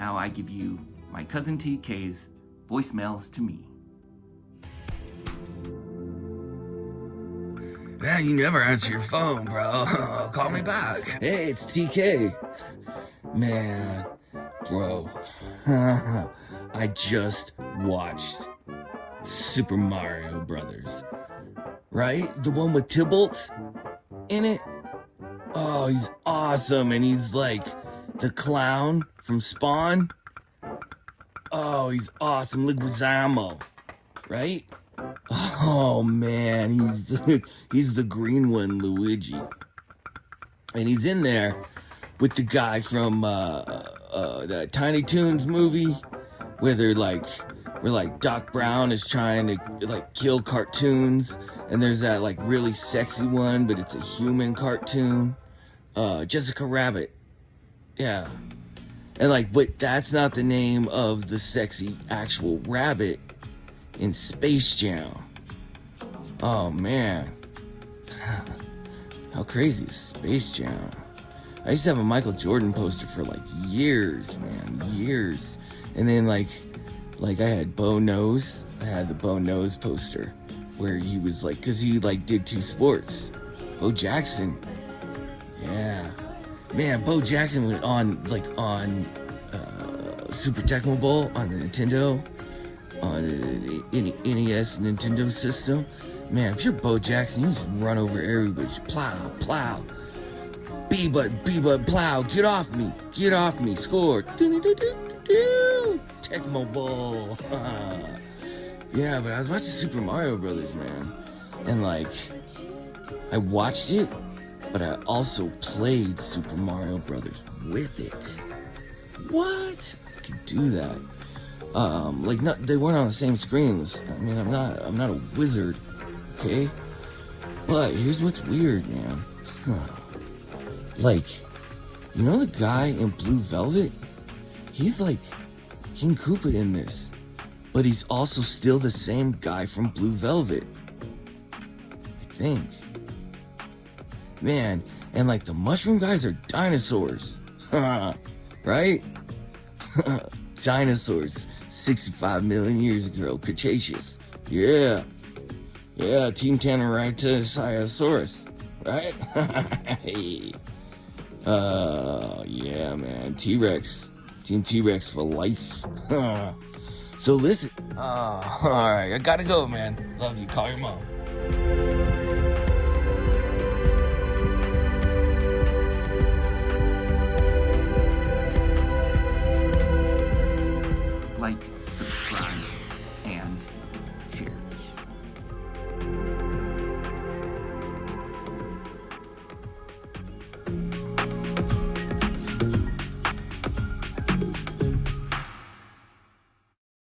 now I give you my cousin TK's voicemails to me. Man, you never answer your phone, bro. Call me back. Hey, it's TK. Man, bro. I just watched Super Mario Brothers. Right? The one with Tybalt in it. Oh, he's awesome. And he's like the clown from Spawn. Oh, he's awesome. Leguizamo. Right? Oh man, he's he's the green one, Luigi, and he's in there with the guy from uh, uh, the Tiny Toons movie, where they're like, where like Doc Brown is trying to like kill cartoons, and there's that like really sexy one, but it's a human cartoon, uh, Jessica Rabbit, yeah, and like, but that's not the name of the sexy actual rabbit in Space Jam. Oh man. How crazy is Space Jam? I used to have a Michael Jordan poster for like years, man, years. And then like like I had Bo Knows. I had the Bo Knows poster where he was like cuz he like did two sports. Bo Jackson. Yeah. Man, Bo Jackson went on like on uh, Super Tecmo Bowl on the Nintendo on the NES Nintendo system. Man, if you're Bo Jackson, you just run over everybody. Plow, plow. B but B but plow. Get off me. Get off me. Score. Tecmo Bowl. yeah, but I was watching Super Mario Brothers, man. And like I watched it, but I also played Super Mario Brothers with it. What? I could do that um, like not they weren't on the same screens. I mean, I'm not I'm not a wizard, okay? But here's what's weird, man. like, you know the guy in Blue Velvet? He's like King Koopa in this, but he's also still the same guy from Blue Velvet. I think. Man, and like the mushroom guys are dinosaurs. right? dinosaurs 65 million years ago, Cretaceous. Yeah. Yeah, Team Tanneritosaurus, right? hey. Uh, yeah, man. T-Rex. Team T-Rex for life. so listen. Uh, alright, I gotta go, man. Love you. Call your mom.